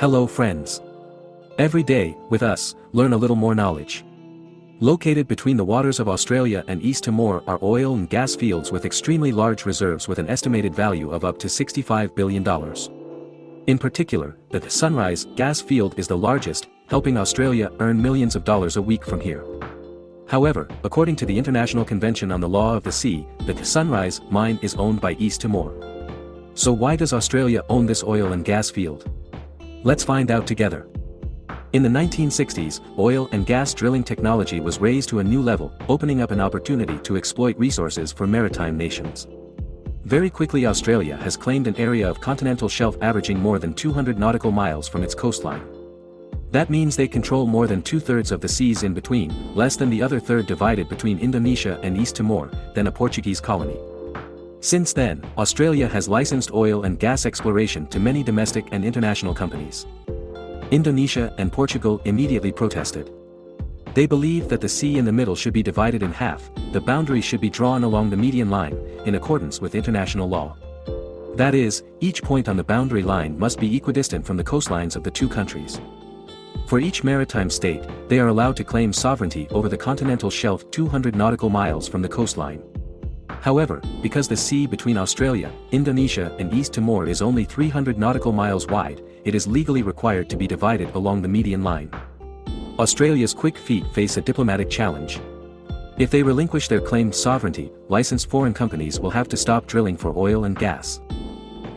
Hello friends. Every day, with us, learn a little more knowledge. Located between the waters of Australia and East Timor are oil and gas fields with extremely large reserves with an estimated value of up to $65 billion. In particular, the Sunrise gas field is the largest, helping Australia earn millions of dollars a week from here. However, according to the International Convention on the Law of the Sea, the Sunrise mine is owned by East Timor. So why does Australia own this oil and gas field? Let's find out together. In the 1960s, oil and gas drilling technology was raised to a new level, opening up an opportunity to exploit resources for maritime nations. Very quickly Australia has claimed an area of continental shelf averaging more than 200 nautical miles from its coastline. That means they control more than two-thirds of the seas in between, less than the other third divided between Indonesia and East Timor, then a Portuguese colony. Since then, Australia has licensed oil and gas exploration to many domestic and international companies. Indonesia and Portugal immediately protested. They believe that the sea in the middle should be divided in half, the boundary should be drawn along the median line, in accordance with international law. That is, each point on the boundary line must be equidistant from the coastlines of the two countries. For each maritime state, they are allowed to claim sovereignty over the continental shelf 200 nautical miles from the coastline. However, because the sea between Australia, Indonesia and East Timor is only 300 nautical miles wide, it is legally required to be divided along the median line. Australia's quick feet face a diplomatic challenge. If they relinquish their claimed sovereignty, licensed foreign companies will have to stop drilling for oil and gas.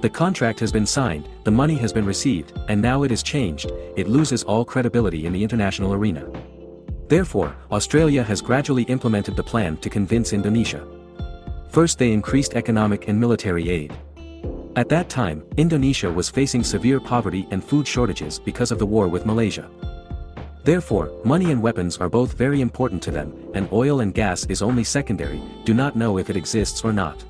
The contract has been signed, the money has been received, and now it is changed, it loses all credibility in the international arena. Therefore, Australia has gradually implemented the plan to convince Indonesia. First they increased economic and military aid. At that time, Indonesia was facing severe poverty and food shortages because of the war with Malaysia. Therefore, money and weapons are both very important to them, and oil and gas is only secondary, do not know if it exists or not.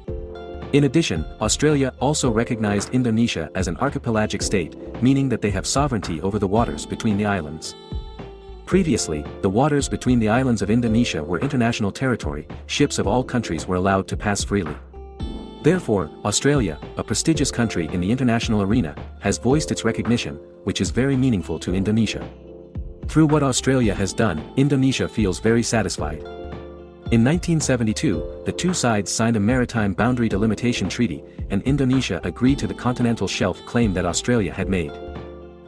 In addition, Australia also recognized Indonesia as an archipelagic state, meaning that they have sovereignty over the waters between the islands. Previously, the waters between the islands of Indonesia were international territory, ships of all countries were allowed to pass freely. Therefore, Australia, a prestigious country in the international arena, has voiced its recognition, which is very meaningful to Indonesia. Through what Australia has done, Indonesia feels very satisfied. In 1972, the two sides signed a maritime boundary delimitation treaty, and Indonesia agreed to the continental shelf claim that Australia had made.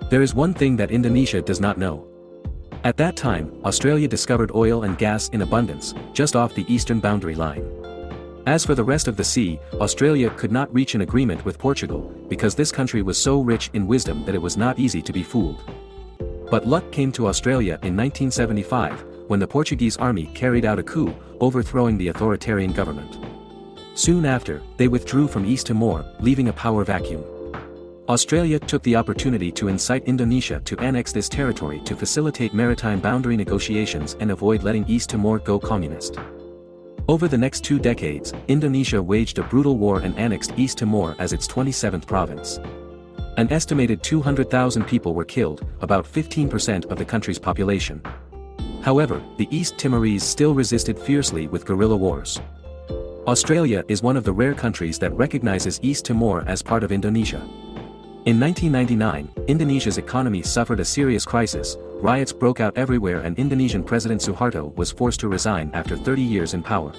There is one thing that Indonesia does not know. At that time, Australia discovered oil and gas in abundance, just off the eastern boundary line. As for the rest of the sea, Australia could not reach an agreement with Portugal, because this country was so rich in wisdom that it was not easy to be fooled. But luck came to Australia in 1975, when the Portuguese army carried out a coup, overthrowing the authoritarian government. Soon after, they withdrew from East Timor, leaving a power vacuum. Australia took the opportunity to incite Indonesia to annex this territory to facilitate maritime boundary negotiations and avoid letting East Timor go communist. Over the next two decades, Indonesia waged a brutal war and annexed East Timor as its 27th province. An estimated 200,000 people were killed, about 15% of the country's population. However, the East Timorese still resisted fiercely with guerrilla wars. Australia is one of the rare countries that recognizes East Timor as part of Indonesia. In 1999, Indonesia's economy suffered a serious crisis, riots broke out everywhere and Indonesian President Suharto was forced to resign after 30 years in power.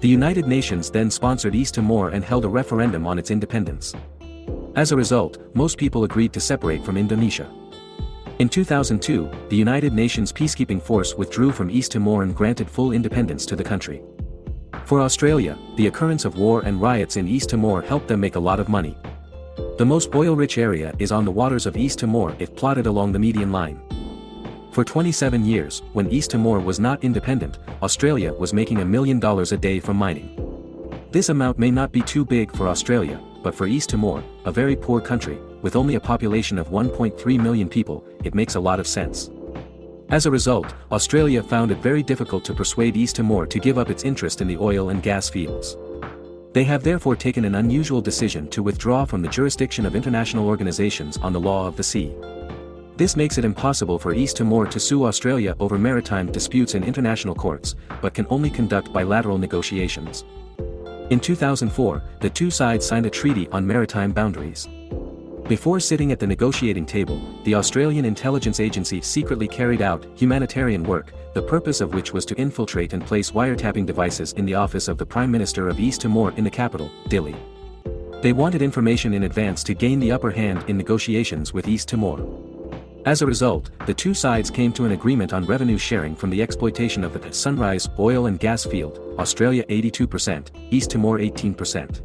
The United Nations then sponsored East Timor and held a referendum on its independence. As a result, most people agreed to separate from Indonesia. In 2002, the United Nations peacekeeping force withdrew from East Timor and granted full independence to the country. For Australia, the occurrence of war and riots in East Timor helped them make a lot of money. The most oil-rich area is on the waters of East Timor if plotted along the median line. For 27 years, when East Timor was not independent, Australia was making a million dollars a day from mining. This amount may not be too big for Australia, but for East Timor, a very poor country, with only a population of 1.3 million people, it makes a lot of sense. As a result, Australia found it very difficult to persuade East Timor to give up its interest in the oil and gas fields. They have therefore taken an unusual decision to withdraw from the jurisdiction of international organizations on the law of the sea. This makes it impossible for East Timor to sue Australia over maritime disputes in international courts, but can only conduct bilateral negotiations. In 2004, the two sides signed a treaty on maritime boundaries. Before sitting at the negotiating table, the Australian intelligence agency secretly carried out humanitarian work, the purpose of which was to infiltrate and place wiretapping devices in the office of the Prime Minister of East Timor in the capital, Dili. They wanted information in advance to gain the upper hand in negotiations with East Timor. As a result, the two sides came to an agreement on revenue sharing from the exploitation of the Sunrise oil and gas field, Australia 82%, East Timor 18%.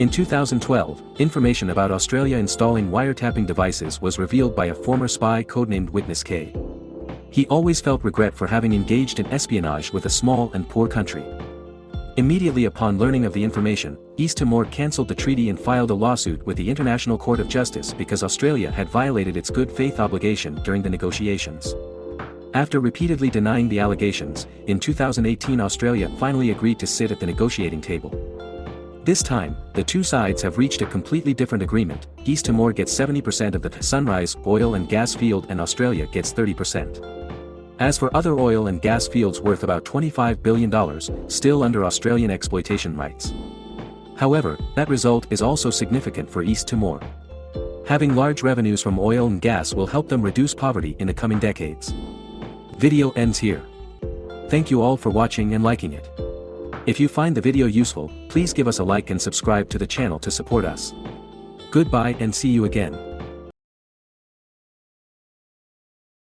In 2012, information about Australia installing wiretapping devices was revealed by a former spy codenamed Witness K. He always felt regret for having engaged in espionage with a small and poor country. Immediately upon learning of the information, East Timor cancelled the treaty and filed a lawsuit with the International Court of Justice because Australia had violated its good faith obligation during the negotiations. After repeatedly denying the allegations, in 2018 Australia finally agreed to sit at the negotiating table. This time, the two sides have reached a completely different agreement, East Timor gets 70% of the Sunrise oil and gas field and Australia gets 30%. As for other oil and gas fields worth about $25 billion, still under Australian exploitation rights. However, that result is also significant for East Timor. Having large revenues from oil and gas will help them reduce poverty in the coming decades. Video ends here. Thank you all for watching and liking it. If you find the video useful, please give us a like and subscribe to the channel to support us. Goodbye and see you again.